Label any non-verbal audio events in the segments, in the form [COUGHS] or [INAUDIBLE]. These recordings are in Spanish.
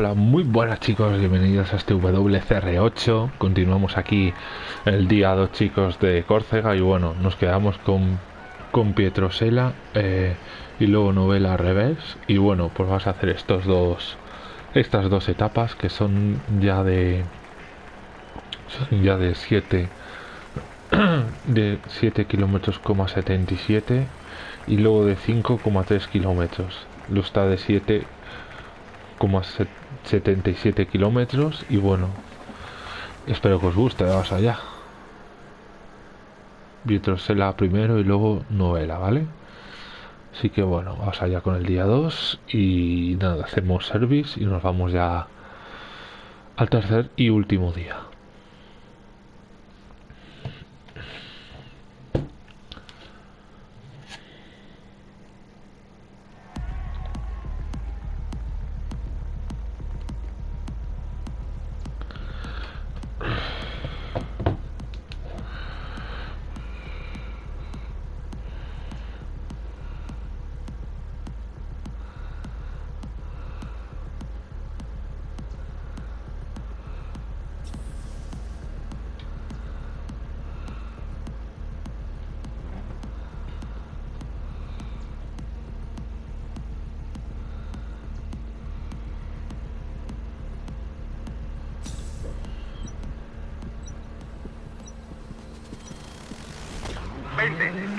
Hola, muy buenas chicos, bienvenidos a este WCR8 Continuamos aquí el día 2 chicos de Córcega Y bueno, nos quedamos con, con Pietrosela eh, y luego novela al revés. Y bueno, pues vas a hacer estos dos estas dos etapas que son ya de son ya de 7 [CLEARS THROAT] de 7 kilómetros 77 y luego de 5,3 kilómetros. Lo está de 7 77 kilómetros y bueno espero que os guste vamos allá. Vitrosela primero y luego novela vale así que bueno vamos allá con el día 2 y nada hacemos service y nos vamos ya al tercer y último día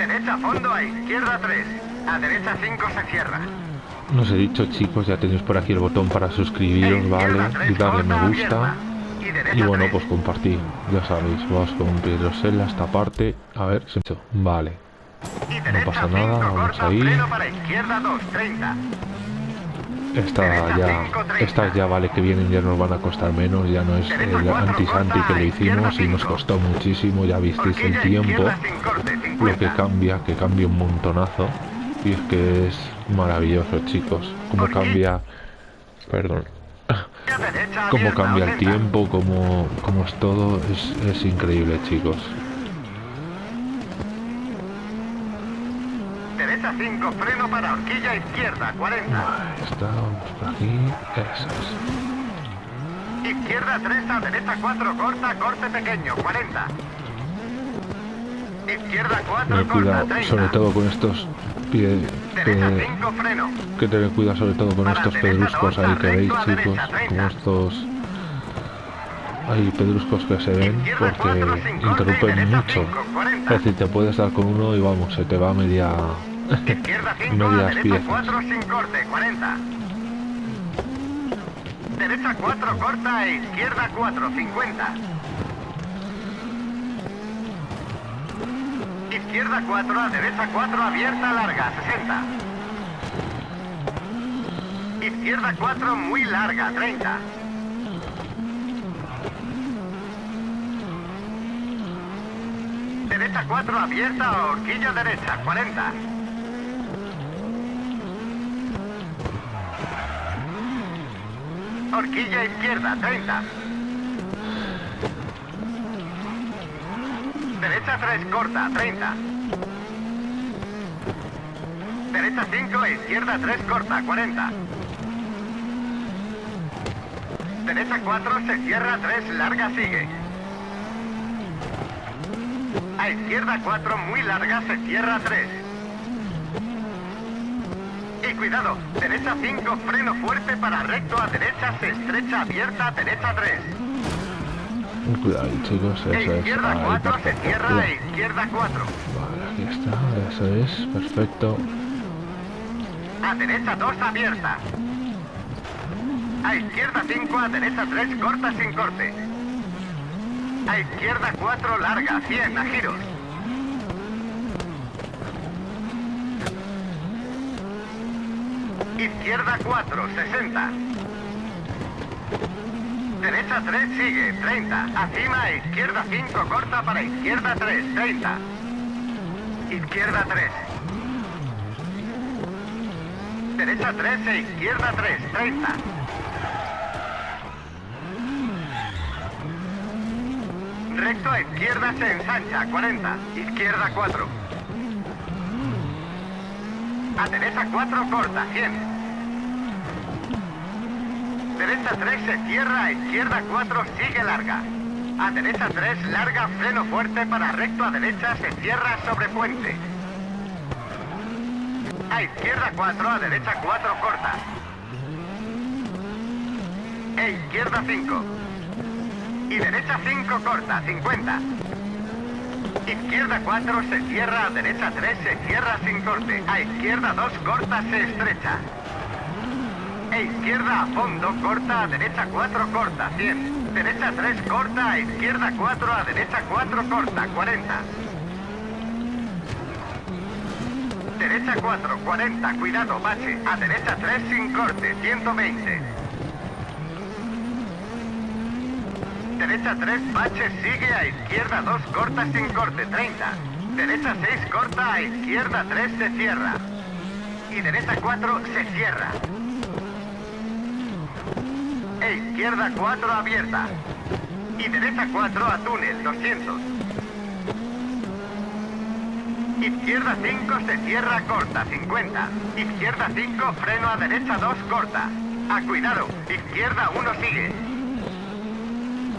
Derecha fondo a izquierda 3. A derecha 5 se cierra. Nos he dicho chicos, ya tenéis por aquí el botón para suscribiros, ¿vale? Y darle me gusta. Y bueno, pues compartir, ya sabéis, vamos con Pedrosela esta parte. A ver, se hecho. Vale. No pasa nada, vamos ahí. Esta ya, estas ya vale que vienen, ya nos van a costar menos, ya no es el anti-santi que le hicimos y nos costó muchísimo, ya visteis el tiempo, lo que cambia, que cambia un montonazo, y es que es maravilloso chicos, como cambia, perdón, como cambia el tiempo, como, como es todo, es, es increíble chicos. 5, freno para horquilla izquierda, 40. Estamos por aquí, eso. Izquierda 3, a derecha 4, corta, corte pequeño, 40. Izquierda 4, corta, cuidado, 30. sobre todo con estos pies que, 5, freno. que tener cuidado sobre todo con estos pedruscos ahí que veis chicos, como estos hay pedruscos que se ven porque interrumpen mucho. Es decir, te puedes dar con uno y vamos, se te va media Izquierda 5, a derecha 4 sin corte, 40. Derecha 4 corta e izquierda 4, 50. Izquierda 4 a derecha 4 abierta larga, 60. Izquierda 4 muy larga, 30. Derecha 4 abierta, horquilla derecha, 40. Horquilla izquierda, 30. Derecha 3, corta, 30. Derecha 5, izquierda 3, corta, 40. Derecha 4, se cierra 3, larga, sigue. A izquierda 4, muy larga, se cierra 3 cuidado. Derecha 5, freno fuerte para recto a derecha, se estrecha abierta, derecha 3. Cuidado, chicos, eso e izquierda 4, se cierra, e izquierda 4. Vale, aquí está, eso es, perfecto. A derecha 2, abierta. A izquierda 5, a derecha 3, corta sin corte. A izquierda 4, larga, 100, a giros. Izquierda 4, 60. Derecha 3, sigue, 30. Acima, izquierda 5, corta para izquierda 3, 30. Izquierda 3. Derecha 3 e izquierda 3, 30. Recto a izquierda se ensancha, 40. Izquierda 4. A derecha 4, corta, 100. Derecha 3 se cierra, izquierda 4 sigue larga. A derecha 3 larga, freno fuerte para recto a derecha se cierra sobre puente. A izquierda 4, a derecha 4 corta. E izquierda 5. Y derecha 5 corta, 50. Izquierda 4 se cierra, a derecha 3 se cierra sin corte. A izquierda 2 corta, se estrecha. E izquierda a fondo, corta, a derecha 4 corta, 100. Derecha 3 corta, a izquierda 4, a derecha 4 corta, 40. Derecha 4, 40, cuidado, bache. A derecha 3 sin corte, 120. Derecha 3, bache, sigue a izquierda 2, corta sin corte, 30. Derecha 6, corta, a izquierda 3, se cierra. Y derecha 4, se cierra. E izquierda 4, abierta. Y derecha 4, a túnel, 200. Izquierda 5 se cierra corta, 50. Izquierda 5, freno a derecha 2 corta. A cuidado, izquierda 1 sigue.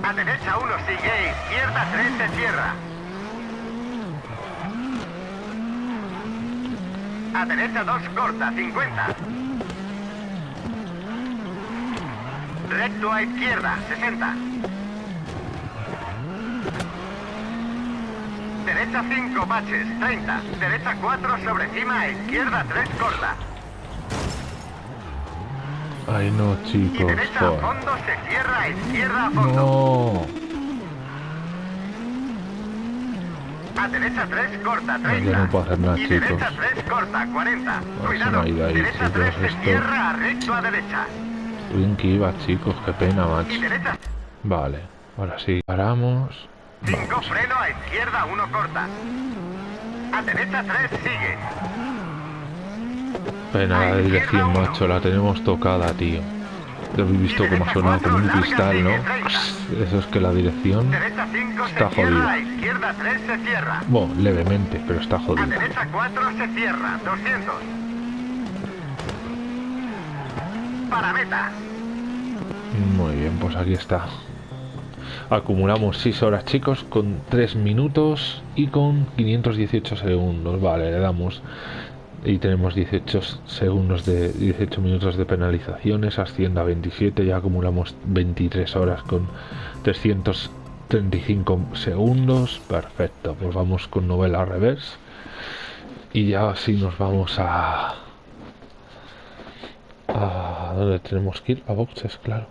A derecha 1 sigue, izquierda 3 se cierra. A derecha 2 corta, 50. Recto a izquierda, 60. Derecha 5 baches, 30. Derecha 4 sobre cima, a izquierda 3 corta. Ay, no, Y chicos. derecha a fondo se cierra, a izquierda a fondo. No. A derecha 3 corta, No, 30. yo no puedo hacer nada, y chicos. derecha 3 corta, 40. es Cuidado, ahí, derecha chicos, 3 se cierra, a recto a derecha. Bien que iba, chicos. Qué pena, macho. Vale. Ahora sí. Paramos. 5 freno, a izquierda 1 corta. A derecha 3 sigue. Pena la dirección, macho. La tenemos tocada, tío. Lo habéis visto cómo ha sonado como un cristal, ¿no? Eso es que la dirección Derecha 5 Está se cierra, jodido. a izquierda 3 se cierra. Bueno, levemente, pero está A jodida. derecha 4 se cierra, 200. Para meta. Muy bien, pues aquí está. Acumulamos 6 horas, chicos, con 3 minutos y con 518 segundos. Vale, le damos. Y tenemos 18 segundos de 18 minutos de penalizaciones, asciende a 27, ya acumulamos 23 horas con 335 segundos. Perfecto, pues vamos con novela reverse. Y ya así nos vamos a... ¿A dónde tenemos que ir? A boxes, claro.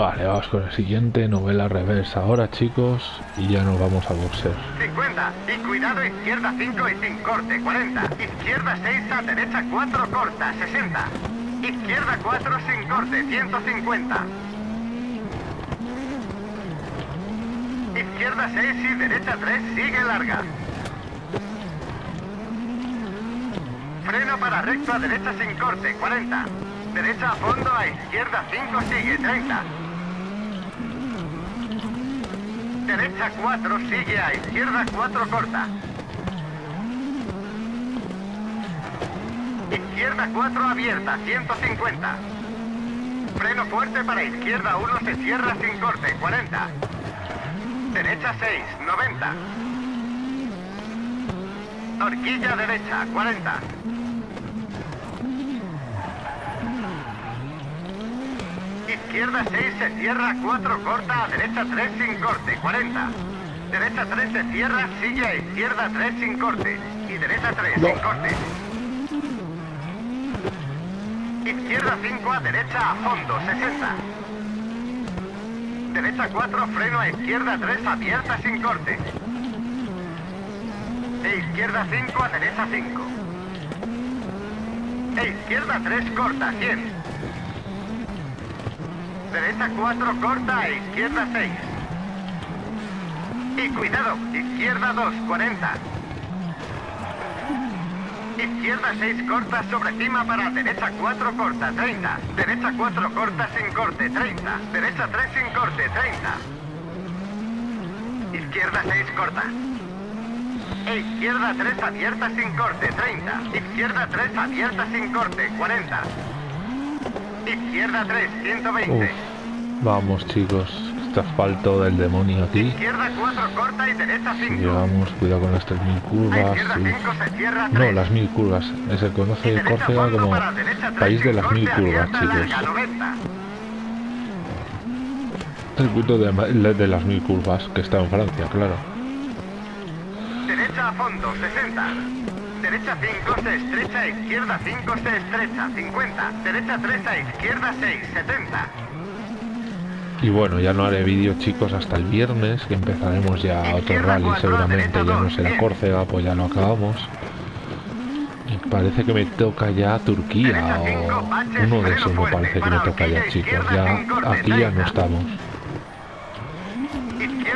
Vale, vamos con el siguiente, novela reversa ahora, chicos, y ya nos vamos a boxer. 50. Y cuidado, izquierda 5 y sin corte, 40. Izquierda 6 a derecha 4 corta, 60. Izquierda 4 sin corte, 150. Izquierda 6 y derecha 3 sigue larga. Freno para recto a derecha sin corte, 40. Derecha a fondo a izquierda 5 sigue, 30. Derecha 4 sigue a izquierda 4 corta. Izquierda 4 abierta, 150. freno fuerte para izquierda 1, se cierra sin corte, 40. Derecha 6, 90. Horquilla derecha, 40. Izquierda 6 se cierra, 4 corta, a derecha 3 sin corte, 40. Derecha 3 se cierra, sigue a izquierda 3 sin corte. Y derecha 3 sin corte. Izquierda 5 a derecha a fondo, 60. Derecha 4, freno a izquierda 3 abierta sin corte. E izquierda 5 a derecha 5. E izquierda 3 corta, 100. Derecha 4 corta e izquierda 6. Y cuidado, izquierda 2, 40. Izquierda 6 corta sobre cima para derecha 4 corta, 30. Derecha 4 corta sin corte, 30. Derecha 3 sin corte, 30. Izquierda 6 corta. E izquierda 3 abierta sin corte, 30. Izquierda 3 abierta sin corte, 40. Izquierda 3, 120. Uf, vamos chicos, este asfalto del demonio aquí. Izquierda 4 corta y derecha 5. Llegamos, cuidado con mil A curvas. izquierda uf. 5 se cierra 3. No, las mil curvas. Se conoce Córcega como país de las mil curvas, chicos. Circuito de, de las mil curvas, que está en Francia, claro. Derecha a fondo, 60. Derecha 5 se estrecha, izquierda 5 se estrecha, 50. Derecha 3 a izquierda 6, 70. Y bueno, ya no haré vídeo chicos hasta el viernes, que empezaremos ya otro rally seguramente, ya no será Córcega, pues ya lo acabamos. Y parece que me toca ya Turquía o uno de esos me parece que me toca ya chicos, ya aquí ya no estamos.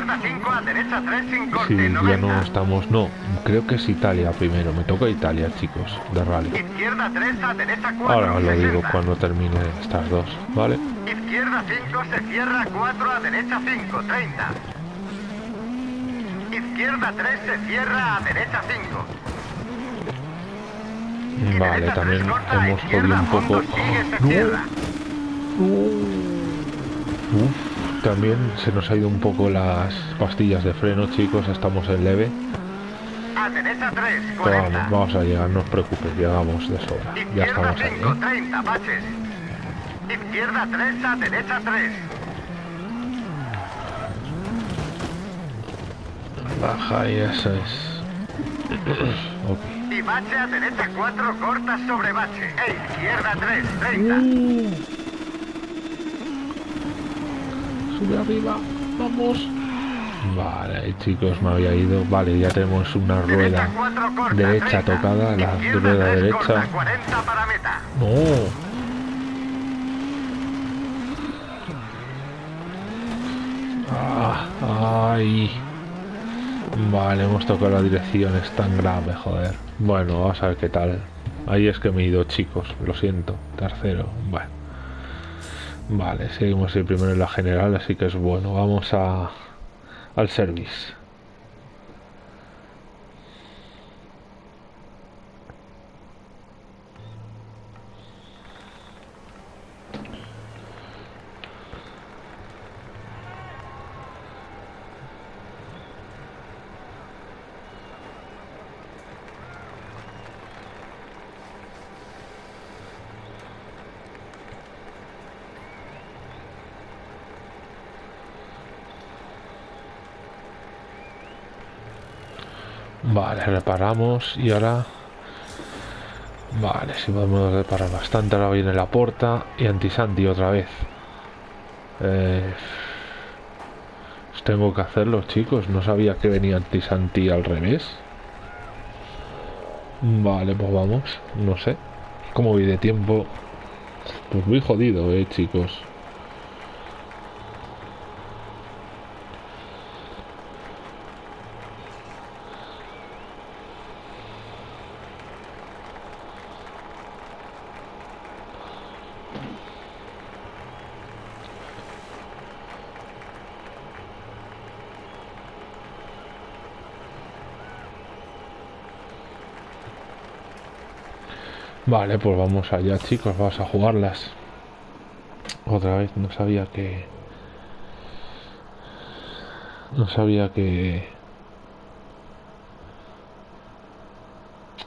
Izquierda 5 a derecha 3 sin corte, Sí, ya 90. no estamos, no, creo que es Italia primero, me toca Italia chicos, de rally. Izquierda 3 a derecha 4, Ahora os lo digo 60. cuando termine estas dos, ¿vale? Izquierda 5 se cierra 4 a derecha 5, 30. Izquierda 3 se cierra a derecha 5. Vale, también hemos jodido un poco. ¡No! Uf, también se nos ha ido un poco las pastillas de freno, chicos. Estamos en leve. A derecha 3, Pero 40. vamos, vamos a llegar, no os preocupéis, llegamos de sobra. Ya Izquierda estamos ahí, 5, ¿eh? 30, baches. Izquierda 3 a derecha 3. Baja y eso es. [COUGHS] ok. Y bache a derecha 4, corta sobre bache. E izquierda 3, 30. Sube arriba, vamos. Vale, chicos, me había ido. Vale, ya tenemos una rueda 4, corta, derecha 30. tocada, la Izquierda rueda 3, derecha. corta, 40 para meta. No. Ah, ay. Vale, hemos tocado la dirección, es tan grave, joder. Bueno, vamos a ver qué tal. Ahí es que me he ido, chicos, lo siento. Tercero, bueno. Vale, seguimos el primero en la general, así que es bueno. Vamos al service. Reparamos y ahora... Vale, si podemos reparar bastante. Ahora viene la porta y antisanti otra vez. Eh, tengo que hacerlo, chicos. No sabía que venía antisanti al revés. Vale, pues vamos. No sé. Como voy de tiempo? Pues muy jodido, eh, chicos. Vale, pues vamos allá, chicos. Vamos a jugarlas. Otra vez no sabía que... No sabía que...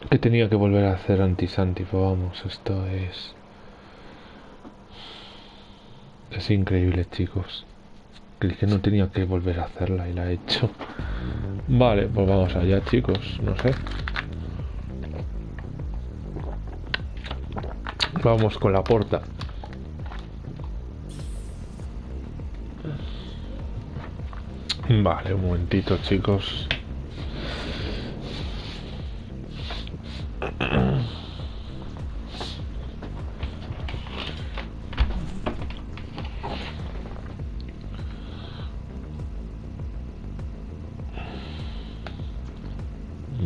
Que tenía que volver a hacer antisanti, vamos, esto es... Es increíble, chicos. Creí que no tenía que volver a hacerla y la he hecho. Vale, pues vamos allá, chicos. No sé. Vamos con la porta. Vale, un momentito, chicos.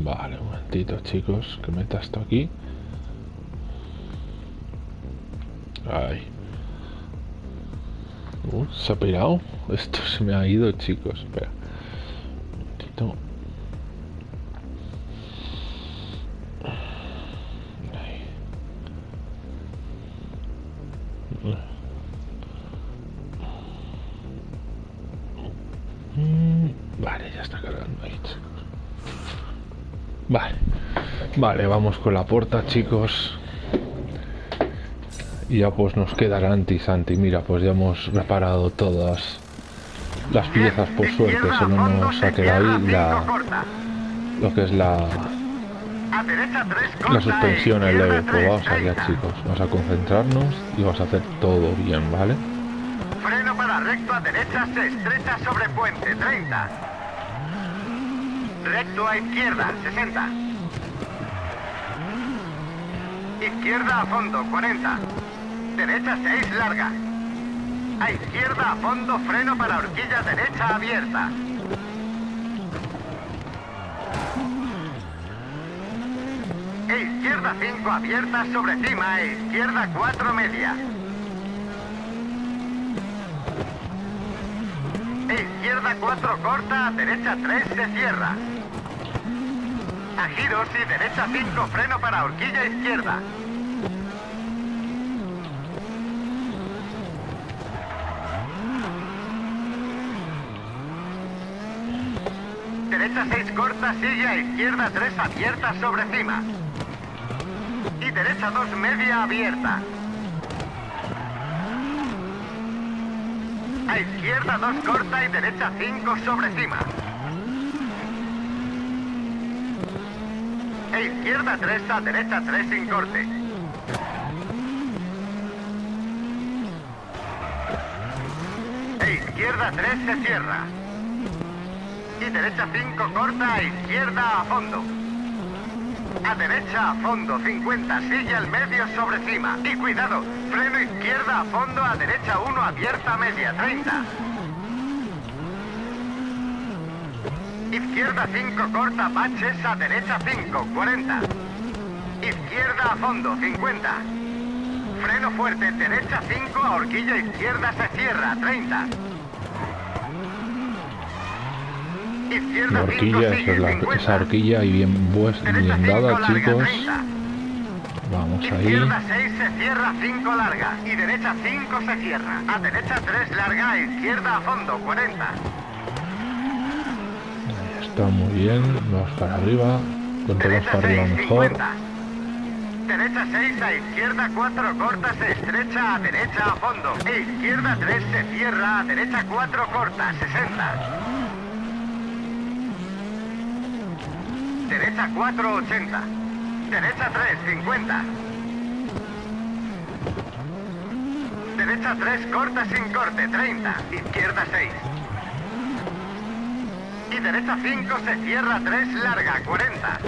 Vale, un momentito, chicos, que meta esto aquí. Se ha pirado. Esto se me ha ido, chicos. Espera. Un Vale, ya está cargando ahí, chicos. Vale. Vale, vamos con la puerta, chicos. Y ya pues nos quedará anti-santi. Mira, pues ya hemos reparado todas las piezas, por suerte. Solo nos ha quedado ahí la, lo que es la, A derecha 3 corta. la suspensión el leve. Pues vamos 3, allá, 30. chicos. Vamos a concentrarnos y vamos a hacer todo bien, ¿vale? Freno para recto a derecha, se estrecha sobre puente, 30. Recto a izquierda, 60. Izquierda a fondo, 40. Derecha 6, larga. A izquierda a fondo, freno para horquilla derecha abierta. E izquierda 5 abierta sobre cima, e izquierda 4 media. E izquierda 4 corta, a derecha 3 se cierra. A giros y derecha 5 freno para horquilla izquierda. Derecha 6 corta, sigue a izquierda 3 abierta sobre cima. Y derecha 2 media abierta. A izquierda 2 corta y derecha 5 sobre cima. E izquierda 3 a derecha 3 sin corte. E izquierda 3 se cierra. Y derecha 5 corta izquierda a fondo. A derecha a fondo 50, sigue al medio sobre cima. Y cuidado, freno izquierda a fondo a derecha 1 abierta media 30. Izquierda 5 corta baches a derecha 5, 40. Izquierda a fondo 50. Freno fuerte, derecha 5 a horquilla izquierda se cierra, 30. Izquierda La 5 horquilla, esa, sigue, es la, 50. esa horquilla y bien, bien 5 dada, chicos. 30. Vamos ahí. Izquierda 6 se cierra, 5 larga. Y derecha 5 se cierra. A derecha 3 larga, izquierda a fondo, 40. Ahí está muy bien. Vamos para arriba. Cuanto más para arriba 6, mejor. 50. Derecha 6 a izquierda 4 corta, se estrecha a derecha a fondo. E izquierda 3 se cierra, a derecha 4 corta, 60. Derecha 4, 80. Derecha 3, 50. Derecha 3 corta sin corte, 30. Izquierda 6. Y derecha 5 se cierra 3 larga, 40.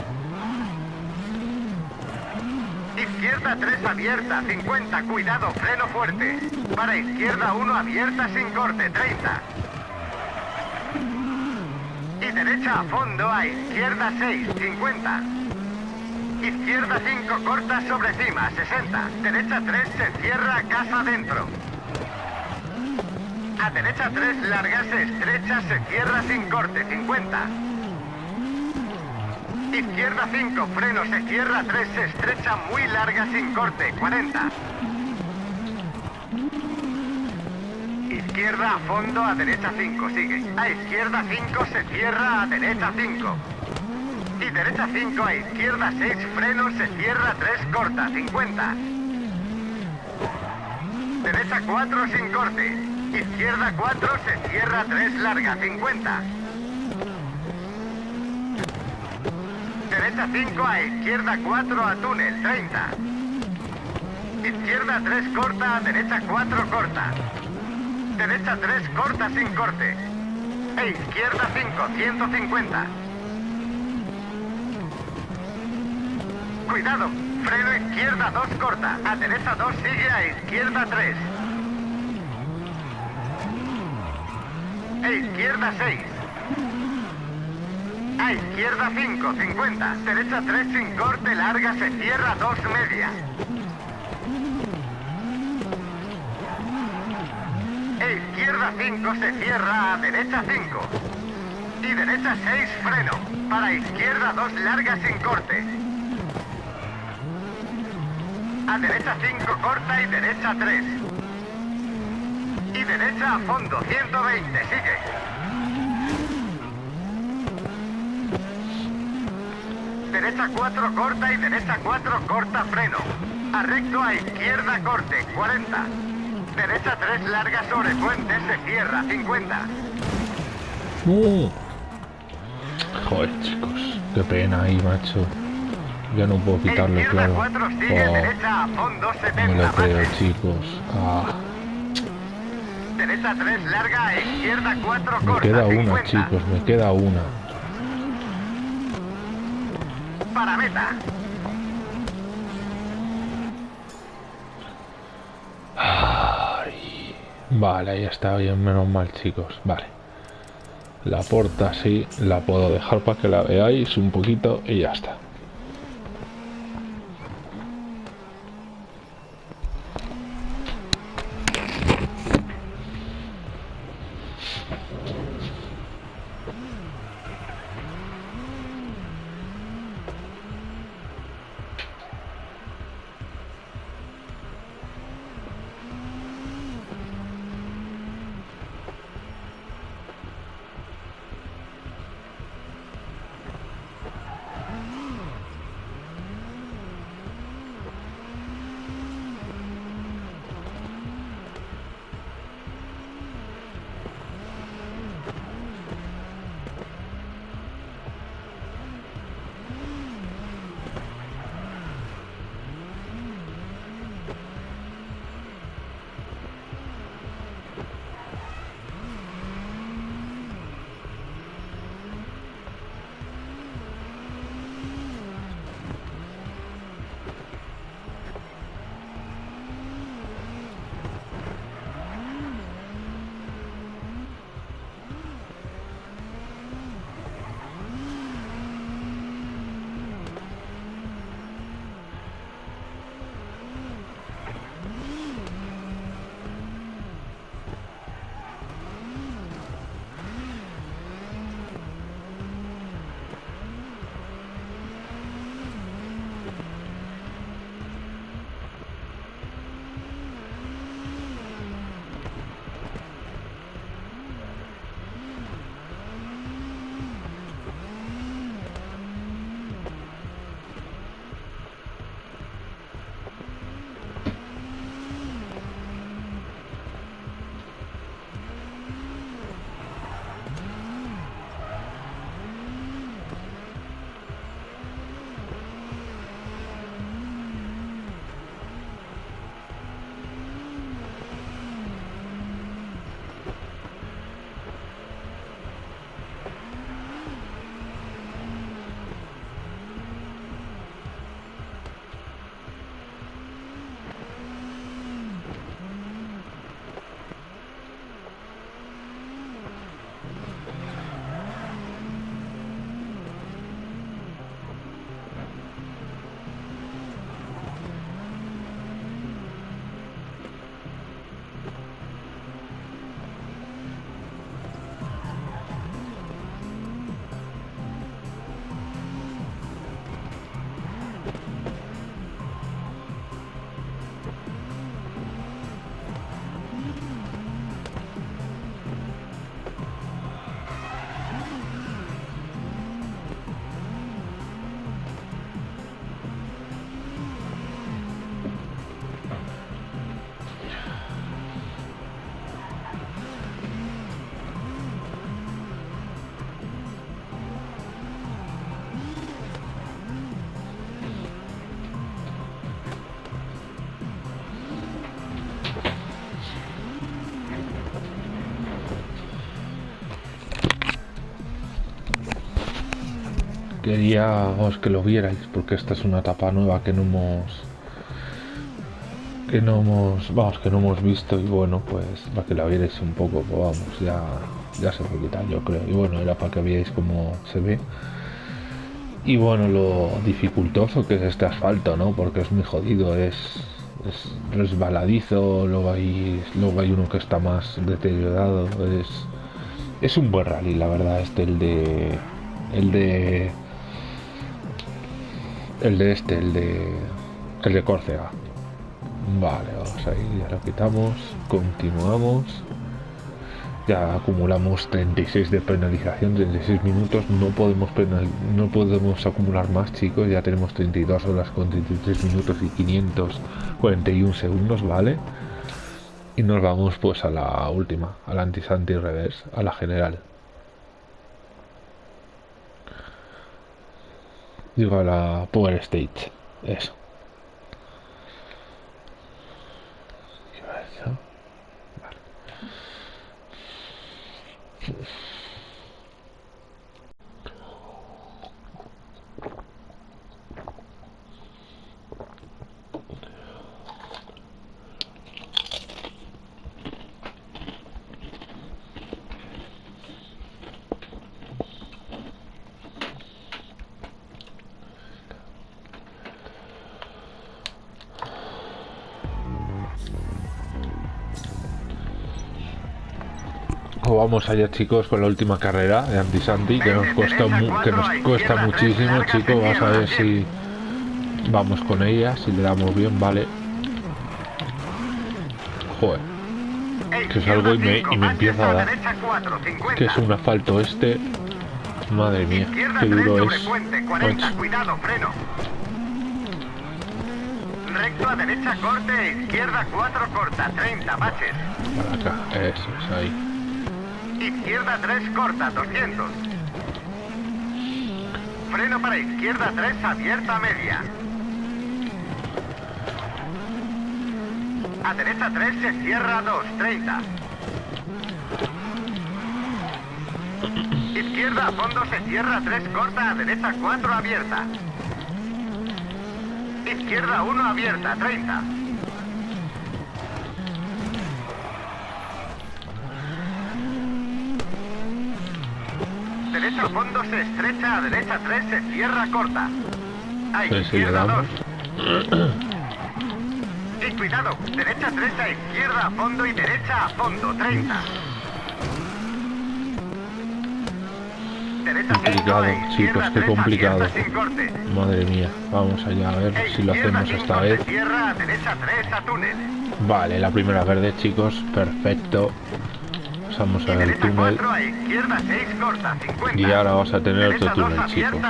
Izquierda 3 abierta, 50. Cuidado, freno fuerte. Para izquierda 1 abierta sin corte, 30. Derecha a fondo a izquierda 6, 50. Izquierda 5 corta sobre cima, 60. Derecha 3 se cierra casa dentro. A derecha 3 larga se estrecha, se cierra sin corte, 50. Izquierda 5 freno se cierra 3 se estrecha muy larga sin corte, 40. Izquierda a fondo, a derecha 5, sigue. A izquierda 5, se cierra, a derecha 5. Y derecha 5, a izquierda 6, frenos, se cierra 3, corta, 50. Derecha 4, sin corte. Izquierda 4, se cierra 3, larga, 50. Derecha 5, a izquierda 4, a túnel, 30. Izquierda 3 corta, derecha 4 corta. Derecha 3 corta sin corte. E izquierda 5, 150. Cuidado, freno izquierda 2 corta. A derecha 2 sigue a izquierda 3. E izquierda 6. A izquierda 5, 50. Derecha 3 sin corte, larga, se cierra 2 media. E izquierda 5 se cierra a derecha 5. Y derecha 6 freno. Para izquierda 2 larga sin corte. A derecha 5 corta y derecha 3. Y derecha a fondo 120. Sigue. Derecha 4 corta y derecha 4 corta freno. A recto a izquierda corte 40. Derecha 3 larga sobre puente, se cierra, 50. ¡No! Joder, chicos. Qué pena ahí, macho. Ya no puedo quitarle, Izquierda claro. 4 sigue, Oh, derecha a fondo, no 70. lo creo, chicos. Ah, Derecha 3 larga, a izquierda 4 me corta, queda una, 50. chicos. Me queda una. Para meta. Ay. Vale, ahí está bien, menos mal, chicos. Vale. La porta sí, la puedo dejar para que la veáis un poquito y ya está. Queríamos que lo vierais porque esta es una etapa nueva que no hemos que no hemos vamos que no hemos visto y bueno pues para que la vierais un poco pues vamos ya ya se puede quitar yo creo y bueno era para que veáis cómo se ve. Y bueno lo dificultoso que es este asfalto no porque es muy jodido es, es resbaladizo luego hay luego hay uno que está más deteriorado es es un buen rally la verdad este el de el de el de este, el de el de Córcega. Vale, vamos ahí, ya lo quitamos, continuamos. Ya acumulamos 36 de penalización, 36 minutos, no podemos no podemos acumular más chicos, ya tenemos 32 horas con 33 minutos y 541 segundos, ¿vale? Y nos vamos pues a la última, a la anti-santi reverse, a la general. Digo, a la Power State. Eso. Vamos allá chicos con la última carrera de Antisanti que nos cuesta que nos cuesta muchísimo chicos vamos a ver si vamos con ella si le damos bien vale. Joder que salgo y me, y me empieza a dar que es un asfalto este madre mía qué duro es recto a derecha corte izquierda 4 corta 30 baches para acá eso es ahí Izquierda 3 corta, 200. Freno para izquierda 3 abierta media. A derecha 3 se cierra 2, 30. Izquierda a fondo se cierra 3 corta, a derecha 4 abierta. Izquierda 1 abierta, 30. derecha fondo se estrecha, a derecha 3 se cierra corta. A izquierda 2. Y cuidado, derecha 3 a izquierda a fondo y derecha a fondo, 30. complicado, chicos, qué complicado. Madre mía, vamos allá a ver si lo hacemos esta vez. Vale, la primera verde, chicos, perfecto. Pasamos al túnel. Y ahora vamos a tener otro túnel, chicos.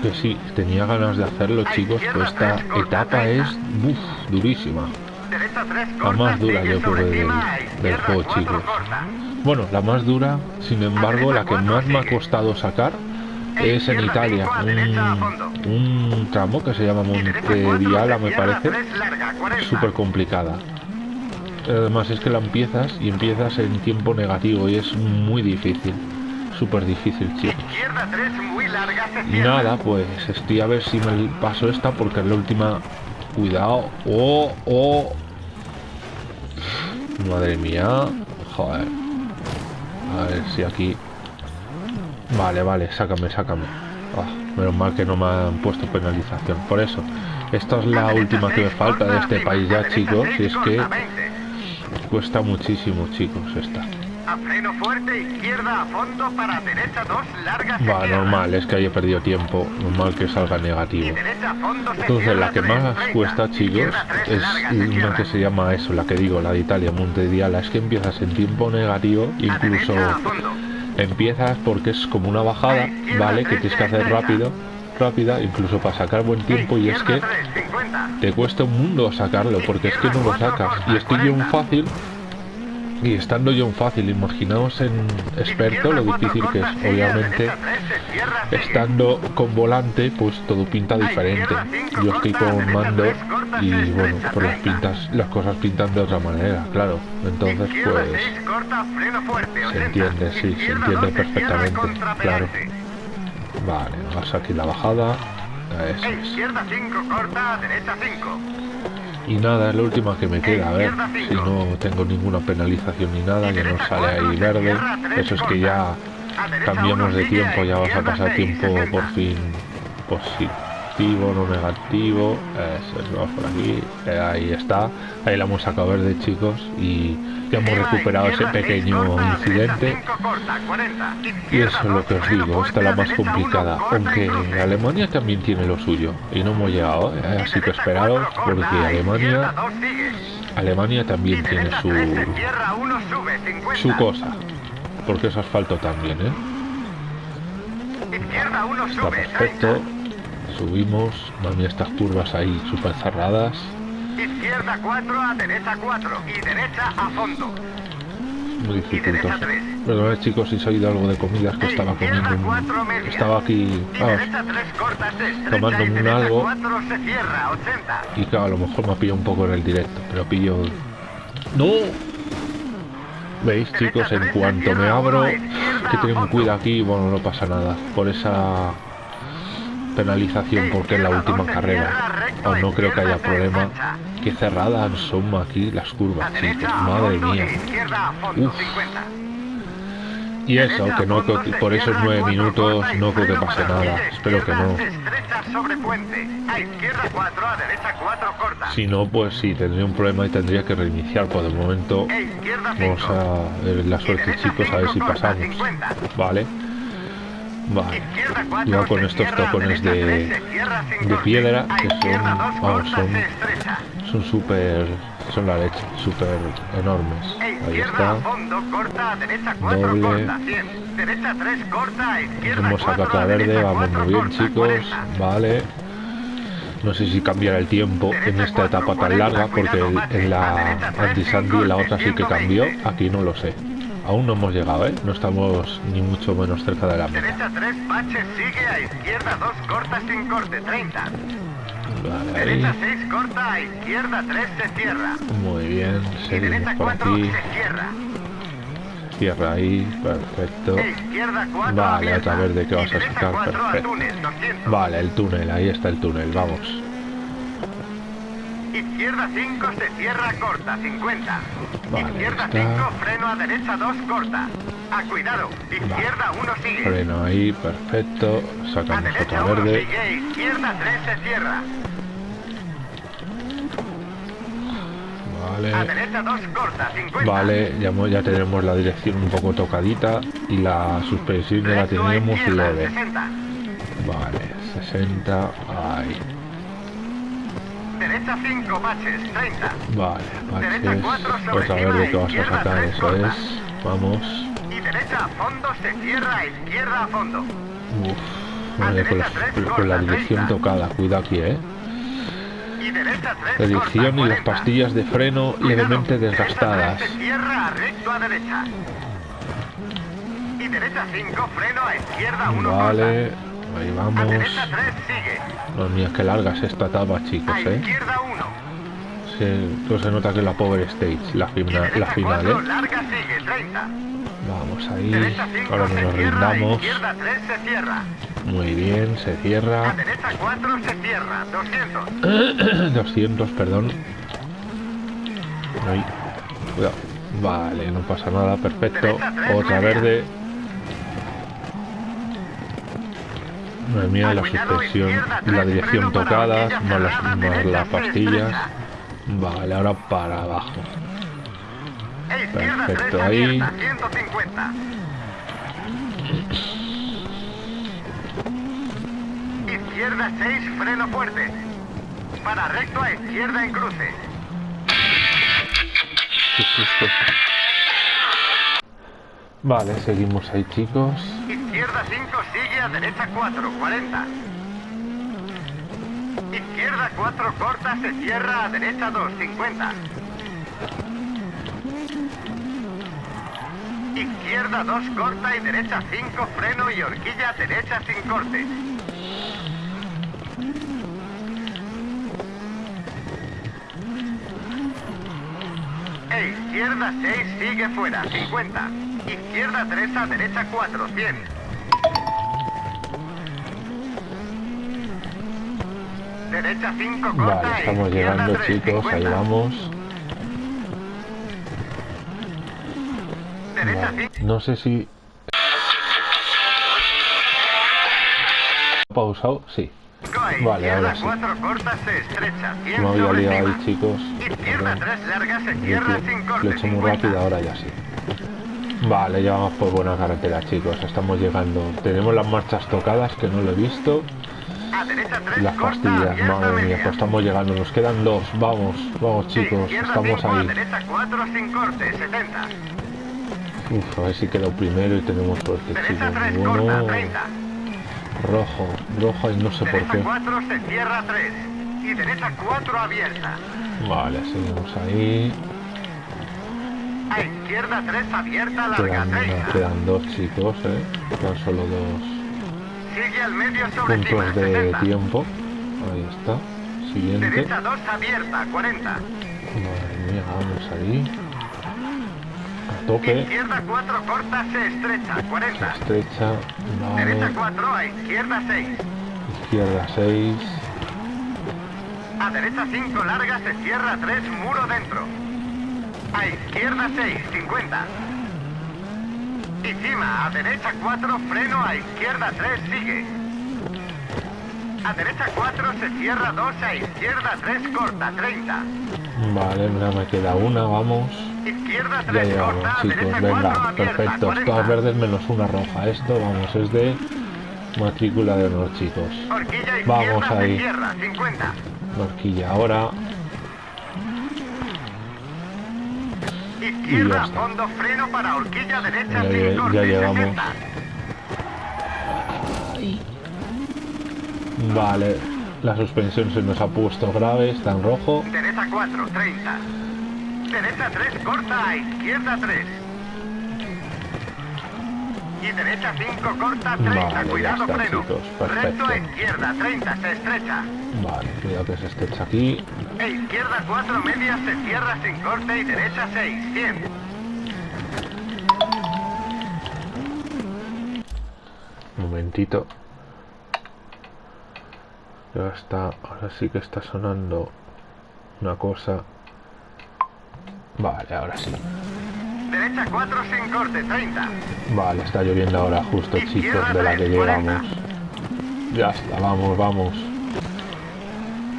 Que sí, tenía ganas de hacerlo, chicos, pero esta etapa es uf, durísima. La más dura, yo creo, del, del juego, chicos. Bueno, la más dura, sin embargo, la que más me ha costado sacar es en Italia, un, un tramo que se llama Monte Viala, me parece, súper complicada. Además es que la empiezas y empiezas en tiempo negativo y es muy difícil. Súper difícil, chicos. Y nada, pues estoy a ver si me paso esta porque es la última... Cuidado. Oh, oh. Madre mía. Joder. A ver si aquí... Vale, vale, sácame, sácame. Oh, menos mal que no me han puesto penalización. Por eso, esta es la última que me falta de este país ya, chicos. Y es que Cuesta muchísimo, chicos, esta. A freno fuerte, izquierda a fondo para derecha dos largas. Va, normal, es que haya perdido tiempo. Normal que salga negativo. Entonces, la que más cuesta, chicos, es una que se llama eso, la que digo, la de Italia, Monte Diala. Es que empiezas en tiempo negativo, incluso empiezas porque es como una bajada, ¿vale? Que tienes que hacer rápido rápida, incluso para sacar buen tiempo, y es que te cuesta un mundo sacarlo, porque es que no lo sacas. Y estoy yo un fácil, y estando yo un fácil, imaginaos en experto lo difícil que es. Obviamente, estando con volante, pues todo pinta diferente. Yo estoy con mando y bueno, pues las pintas, las cosas pintan de otra manera, claro. Entonces pues se entiende, sí, se entiende perfectamente, claro. Vale, vas aquí la bajada. Eso Izquierda 5, corta, derecha 5. Y nada, es la última que me queda, a ver si no tengo ninguna penalización ni nada, ya no sale ahí verde. Eso es que ya cambiamos de tiempo, ya vas a pasar tiempo por fin positivo, no negativo. Eso es, vamos por aquí, eh, ahí está. Ahí la hemos sacado verde, chicos, y ya hemos recuperado ese pequeño incidente. Y eso es lo que os digo, esta es la más complicada. Aunque Alemania también tiene lo suyo. Y no hemos llegado, ¿eh? así que esperaros, porque Alemania... Alemania también tiene su... Su cosa. Porque es asfalto también, ¿eh? Está perfecto. Subimos. Mami, estas curvas ahí súper cerradas. Izquierda 4 a derecha 4 y derecha a fondo. Muy dificultoso. Perdón, chicos, si se ha oído algo de comidas que estaba comiendo. Un... Estaba aquí, vamos, tomándome un algo. Y claro, a lo mejor me pillo un poco en el directo, pero pillo... ¡No! ¿Veis, chicos? En cuanto me abro, que tengo cuidado aquí, bueno, no pasa nada. Por esa penalización porque es la última carrera. No creo que haya problema. Qué cerradas son aquí las curvas, chicos. Madre mía. Y eso, que no por esos nueve minutos no creo que pase nada. Espero que no. Si no, pues sí, tendría un problema y tendría que reiniciar. Por el momento, vamos a ver la suerte, chicos, a ver si pasamos. Vale. Vale. Ya con estos tocones de, de piedra que son, vamos, son, son súper, son la leche, súper enormes. Ahí está. Doble. Hemos la verde, vamos muy bien chicos. Vale. No sé si cambiará el tiempo en esta etapa tan larga porque en la anti-sandy la otra sí que cambió. Aquí no lo sé. Aún no hemos llegado, ¿eh? No estamos ni mucho menos cerca de la meta. Derecha 3, baches, sigue a izquierda 2, corta sin corte, 30. Vale. Derecha 6, corta a izquierda 3, se cierra. Muy bien, Y seguimos derecha por 4, aquí. se cierra. Cierra ahí, perfecto. E izquierda 4, Vale, abierta. otra vez de que Y vas a sacar, 4 al perfecto. túnel, 200. Vale, el túnel, ahí está el túnel, vamos. Izquierda 5, se cierra, corta, 50. Vale, Izquierda está. 5, freno a derecha 2, corta. A cuidado. Izquierda 1, sigue. Freno ahí, perfecto. A Sacamos otra 1, verde. sigue. Izquierda 3, se cierra. A Vale. derecha 2, corta, 50. Vale, ya, ya tenemos la dirección un poco tocadita y la suspensión ya la a tenemos leve. 60. Vale, 60, ahí. Derecha 5, baches, 30. Vale, baches. Otra cima, verde que vas a sacar, eso es. Vamos. Y derecha a fondo, se cierra, a izquierda a fondo. Uf, vale, con, la- con la dirección tocada, cuidado aquí, eh. Y derecha 3, La dirección y las 40. pastillas de freno levemente desgastadas. Derecha 3 se cierra, recto a derecha. Y derecha 5, freno a izquierda 1, Vale, ahí vamos. derecha 3, sigue. Los míos, que larga es esta etapa, chicos, eh. izquierda 1. Se, se nota que es la Power Stage, la, fina- la final, 4, eh. larga, sigue, 30. Vamos ahí. Derecha 5, Ahora nos rindamos. izquierda 3, se cierra. Muy bien, se cierra. derecha 4, se cierra, 200. 200, [COUGHS] perdón. Ahí. Cuidado. Vale, no pasa nada, perfecto. Otra verde. Madre mía, la suspensión la dirección tocadas, más las, más las pastillas. Vale, ahora para abajo. Izquierda 3, Perfecto, ahí. abierta, 150. Izquierda 6, freno fuerte. Para recto a izquierda en cruce. Vale, seguimos ahí, chicos. Izquierda 5, sigue a derecha 4, 40. Izquierda 4, corta, se cierra a derecha 2, 50. Izquierda 2, corta y derecha 5, freno y horquilla derecha sin corte. E izquierda 6, sigue fuera, 50. Izquierda 3 a derecha 4, 100. Derecha 5, corta. Vale, estamos llegando 3, chicos, ahí 50. vamos. Derecha Vale, 5. No sé si... ¿Pausado? Sí. Vale, ahora sí. 4 corta, se estrecha. 100 Me había liado ahí chicos. Izquierda 3 larga, se cierra sin Lo he hecho muy 50. rápido, ahora ya sí. Vale, ya vamos por buena carretera, chicos. Estamos llegando. Tenemos las marchas tocadas, que no lo he visto. A derecha 3 Las pastillas, madre mía, pues estamos llegando. Nos quedan dos. Vamos, vamos, chicos. Estamos 5, a ahí. derecha 4 sin corte, 70. Uf, a ver si queda primero y tenemos suerte, chicos. 3 corta, Bueno, 30. rojo, rojo y no sé por qué. 4 se cierra 3. Y derecha 4 abierta. Vale, seguimos ahí. A izquierda 3 abierta, larga, Quedan, 30. quedan dos chicos, eh. Quedan solo dos Sigue al medio sobre cima, puntos de 60. tiempo. Ahí está. Siguiente. Derecha 2 abierta, 40. Madre mía, vamos ahí. A tope. Izquierda 4 corta, se estrecha, 40. Estrecha. Derecha Vale. 4 a izquierda 6. Izquierda 6. A derecha 5 larga se cierra 3 muro dentro. A izquierda 6, 50. Y cima, a derecha 4 freno, a izquierda 3 sigue. A derecha 4 se cierra 2, a izquierda 3 corta, 30. Vale, mira, me queda una, vamos. Izquierda Ya 3 llegamos, corta, chicos. derecha 4 Venga, abierta, perfecto. 40. Todas verdes menos una roja. Esto, vamos, es de matrícula de honor, chicos. Horquilla Vamos ahí. cierra, 50. Horquilla ahora. Izquierda, está. fondo, freno para horquilla derecha Ya sin lle- corte, ya llegamos. 60. Vale, la suspensión se nos ha puesto grave, está en rojo. Derecha 4, 30. Derecha 3, corta a izquierda 3. Y derecha 5, corta 30. Vale, ya Cuidado, está, freno. chicos, Recto a izquierda 30, se estrecha. Vale, cuidado que se estrecha aquí. E izquierda 4, media se cierra sin corte y derecha 6, 100. Un momentito. Ya está, ahora sí que está sonando una cosa. Vale, ahora sí. Derecha 4, sin corte, 30. Vale, está lloviendo ahora justo, chicos, de la que llegamos. Ya está, vamos, vamos.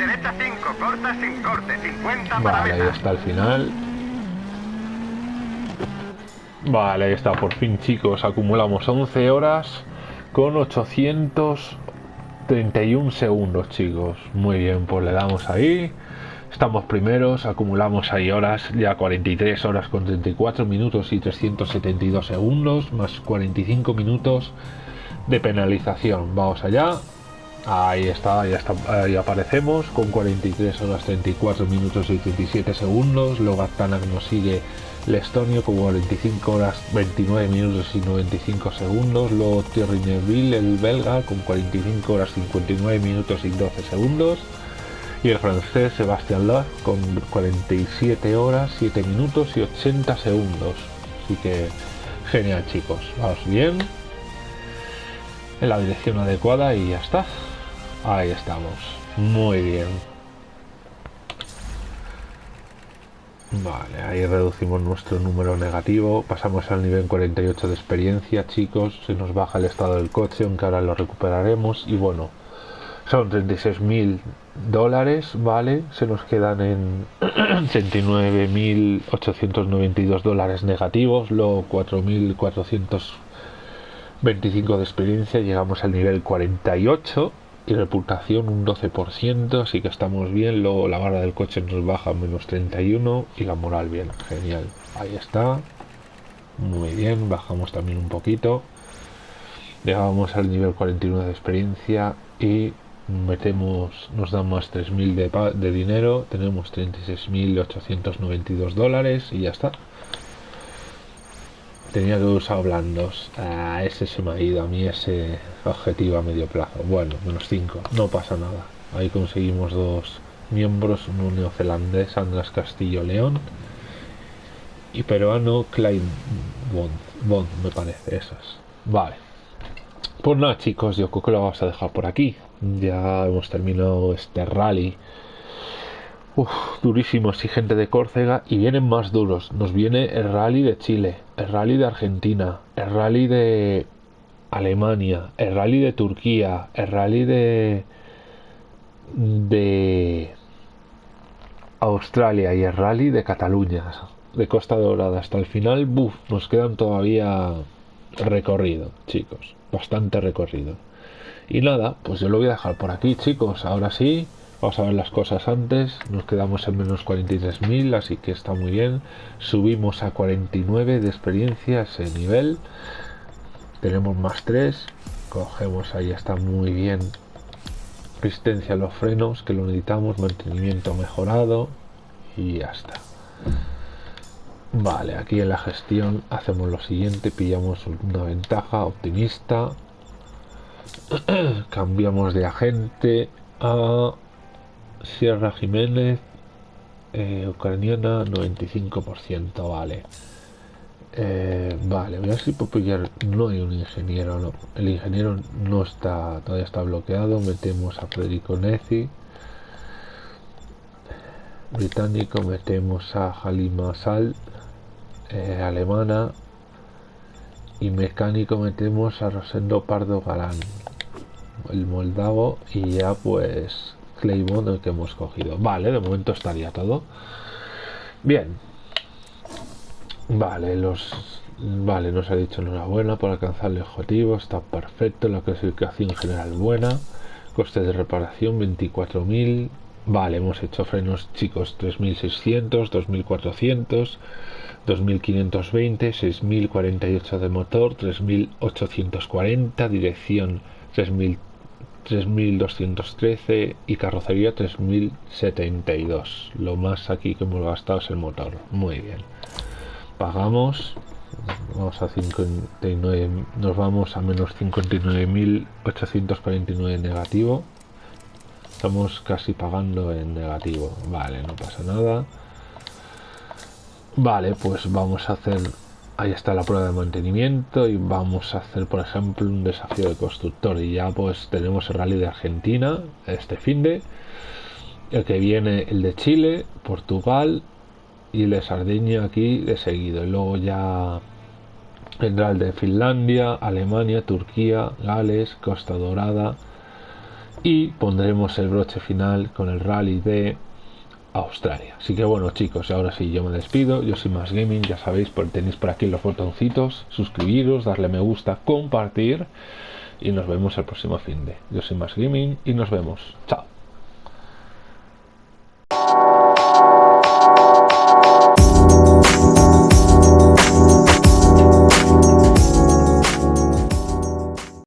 Derecha 5, corta sin corte, 50 para Vale, ahí está el final. Vale, ahí está, por fin chicos, acumulamos 11 horas con 831 segundos chicos. Muy bien, pues le damos ahí. Estamos primeros, acumulamos ahí horas, ya 43 horas con 34 minutos y 372 segundos, más 45 minutos de penalización. Vamos allá. Ahí está, ahí está, ahí aparecemos con 43 horas 34 minutos y 37 segundos. Luego Aztanak nos sigue el estonio con 45 horas 29 minutos y 95 segundos. Luego Thierry Neuville, el belga, con 45 horas 59 minutos y 12 segundos. Y el francés Sebastián Loeb con 47 horas 7 minutos y 80 segundos. Así que genial chicos, vamos bien. En la dirección adecuada y ya está. Ahí estamos. Muy bien. Vale, ahí reducimos nuestro número negativo. Pasamos al nivel 48 de experiencia, chicos. Se nos baja el estado del coche, aunque ahora lo recuperaremos. Y bueno, son 36.000 dólares, ¿vale? Se nos quedan en [CLEARS THROAT] 39.892 dólares negativos, luego 4.425 de experiencia, llegamos al nivel 48 y reputación un 12%, así que estamos bien, luego la barra del coche nos baja menos 31 y la moral bien, genial, ahí está, muy bien, bajamos también un poquito, llegamos al nivel 49 de experiencia y metemos, nos dan más 3.000 de, de dinero, tenemos 36.892 dólares y ya está. Tenía que usado blandos. Ah, ese se me ha ido a mí, ese objetivo a medio plazo. Bueno, menos 5, no pasa nada. Ahí conseguimos dos miembros, uno neozelandés, András Castillo León, y peruano Klein Bond, me parece, esas. Vale. Pues nada, chicos, yo creo que lo vamos a dejar por aquí. Ya hemos terminado este rally. Uf, durísimo, exigente de Córcega y vienen más duros. Nos viene el rally de Chile, el rally de Argentina, el rally de Alemania, el rally de Turquía, el rally de de Australia y el rally de Cataluña, de Costa Dorada hasta el final, buf, nos quedan todavía recorrido, chicos, bastante recorrido. Y nada, pues yo lo voy a dejar por aquí, chicos. Ahora sí, vamos a ver las cosas antes. Nos quedamos en menos 43.000, así que está muy bien. Subimos a 49 de experiencia ese nivel. Tenemos más 3. Cogemos ahí, está muy bien. Resistencia a los frenos, que lo necesitamos. Mantenimiento mejorado. Y ya está. Vale, aquí en la gestión hacemos lo siguiente, pillamos una ventaja optimista, [CLEARS THROAT] cambiamos de agente a Sierra Jiménez, eh, ucraniana 95%, vale. Eh, vale, voy a ver si puedo pillar, no hay un ingeniero, no, el ingeniero no está, todavía está bloqueado, metemos a Federico Nezi, británico, metemos a Halima Sal, eh, alemana y mecánico metemos a Rosendo Pardo Galán el moldavo y ya pues Claybond el que hemos cogido. Vale de momento estaría todo. Bien. Vale los vale nos ha dicho enhorabuena por alcanzar el objetivo. Está perfecto la clasificación general buena. Coste de reparación 24.000 vale hemos hecho frenos chicos 3.600 2.400 2520, 6048 de motor, 3840, dirección 3213 y carrocería 3072. Lo más aquí que hemos gastado es el motor. Muy bien. Pagamos. Vamos a 59, nos vamos a menos 59.849 negativo. Estamos casi pagando en negativo. Vale, no pasa nada. Vale, pues vamos a hacer... Ahí está la prueba de mantenimiento y vamos a hacer, por ejemplo, un desafío de constructor. Y ya pues tenemos el rally de Argentina este fin de... El que viene el de Chile, Portugal y el de Sardeña aquí de seguido. Y luego ya vendrá el de Finlandia, Alemania, Turquía, Gales, Costa Dorada. Y pondremos el broche final con el rally de Australia. Así que bueno chicos, ahora sí yo me despido, yo soy Más Gaming, ya sabéis, por, tenéis por aquí los botoncitos, suscribiros, darle me gusta, compartir y nos vemos el próximo fin de. Yo soy Más Gaming y nos vemos. Chao.